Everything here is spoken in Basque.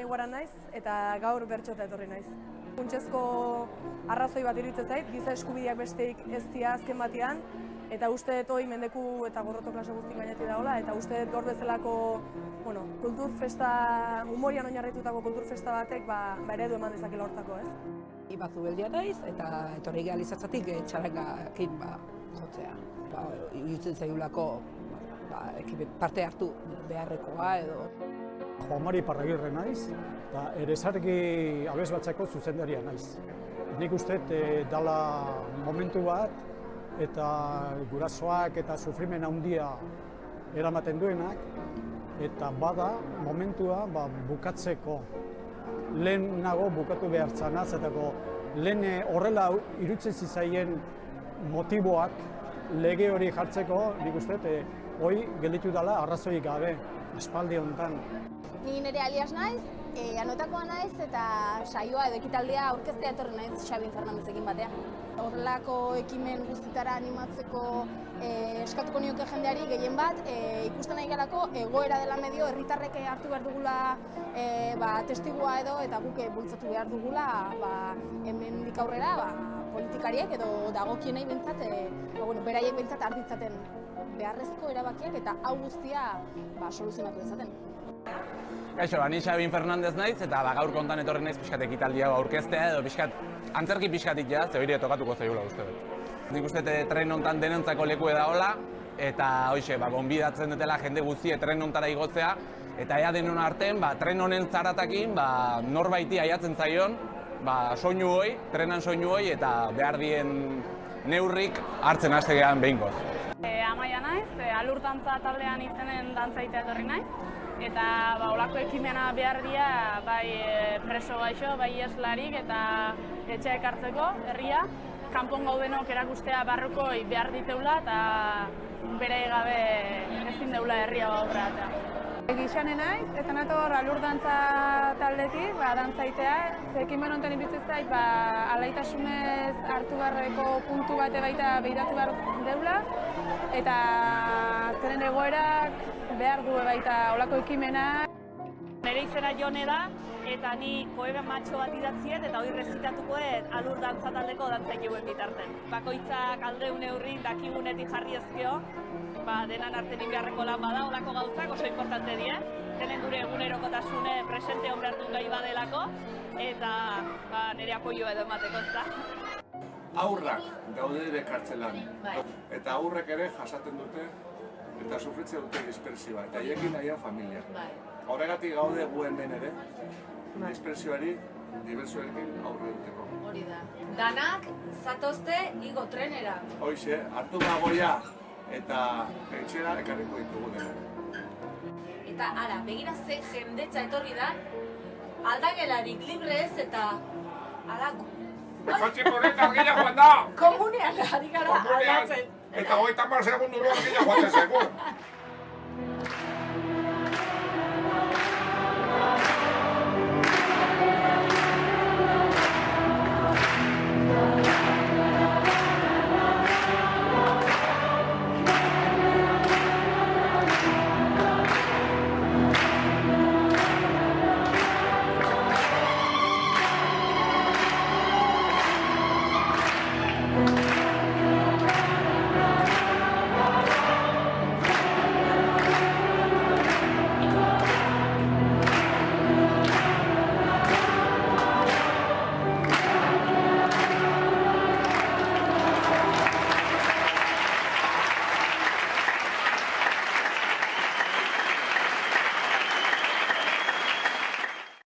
Barbara naiz eta gaur bertxota etorri naiz. Funtsezko arrazoi bat iruditzen zait, giza eskubideak besteik ez dira azken batean, eta uste dut hoi mendeku eta gorroto klase guztik gainetik dagoela, eta uste dut gaur bezalako bueno, kulturfesta, humorian oinarritutako kulturfesta batek ba, ba eredu eman dezakela hortako, ez? Ibazu beldia naiz eta etorri gehalizatzatik e, txarakakin ba, jotzea. Ba, irutzen zaigulako ba, parte hartu beharrekoa edo. Juan Mari Parragirre naiz, eta erezargi abez zuzendaria naiz. Nik uste e, dala momentu bat, eta gurasoak eta sufrimen handia eramaten duenak, eta bada momentua ba, bukatzeko lehen nago bukatu behar zanaz, eta lehen horrela irutzen zizaien motiboak lege hori jartzeko, nik uste, e, hoi gelditu dela arrazoi gabe, espaldi honetan. Ni nire alias naiz, e, anotakoa naiz eta saioa edo ekitaldea aurkeztea etorri naiz Xabin Fernandezekin batean. Horrelako ekimen guztitara animatzeko e, eskatuko nioke jendeari gehien bat, e, ikusten nahi galako egoera dela medio herritarrek hartu behar dugula e, ba, testigua edo eta guk bultzatu behar dugula ba, hemen aurrera ba, politikariek edo dagokienei bentsat, e, ba, bueno, beraiek bentsat arditzaten beharrezko erabakiak eta hau guztia ba, soluzionatu dezaten. Kaixo, ba, ni Xabin Fernandez naiz eta ba, gaur kontan etorri naiz pixkat ekitaldia aurkeztea edo pixkat, antzerki pixkatik ja, ze hori tokatuko zaigula uste dut. Nik uste tren hontan denentzako leku da hola, eta hoxe, ba, gonbidatzen dutela jende guztie tren hontara igotzea, eta ea denon artean, ba, tren honen zaratakin, ba, norbaiti aiatzen zaion, ba, soinu hoi, trenan soinu hoi, eta behar dien neurrik hartzen haste gehan behinkoz. E, amaia naiz, alurtantza taldean izenen dantzaitea etorri naiz, eta ba, olako ekimena behar dira bai e, preso gaixo, bai eslarik eta etxea ekartzeko herria. Kanpon gaudenok erakustea barrukoi behar diteula eta bere gabe ezin deula herria aurrera. Gixane naiz, eta nator alurdantza taldetik, ba, dantzaitea, ekimen honetan iruditzen zait, ba, alaitasunez hartu beharreko puntu bate baita behiratu behar deula, eta azkenen egoerak behar du baita olako ekimena. Nere izena jone da, eta ni poema matxo bat idatziet, eta hori rezitatukoet alur dantza taldeko dantzaikuen bitarten. Bakoitzak alde neurrin dakigunetik jarri ezkeo, ba, denan artenik beharreko lan bada, olako gauzak oso importante dira. Tenen gure egunerokotasune presente hon behar gai badelako, eta ba, nire apoio edo emateko ez da. Aurrak gaude ere kartzelan. Bai. Eta aurrek ere jasaten dute eta sufritzen dute dispersioa. Eta hiekin nahian familia. Bai. Horregatik gaude gu hemen ere, bai. dispersioari, diversioekin aurre duteko. Hori da. Danak zatozte igo trenera. Hoize, hartu bagoia eta etxera ekarriko ditugu dena. Eta ara, begira ze jendetza etorri da, aldagelarik libre ez eta ala Kotxe korreta argila joan da! Komunean, ari gara aldatzen. Esta hoy está Marcela Condurón, que ya aguante seguro.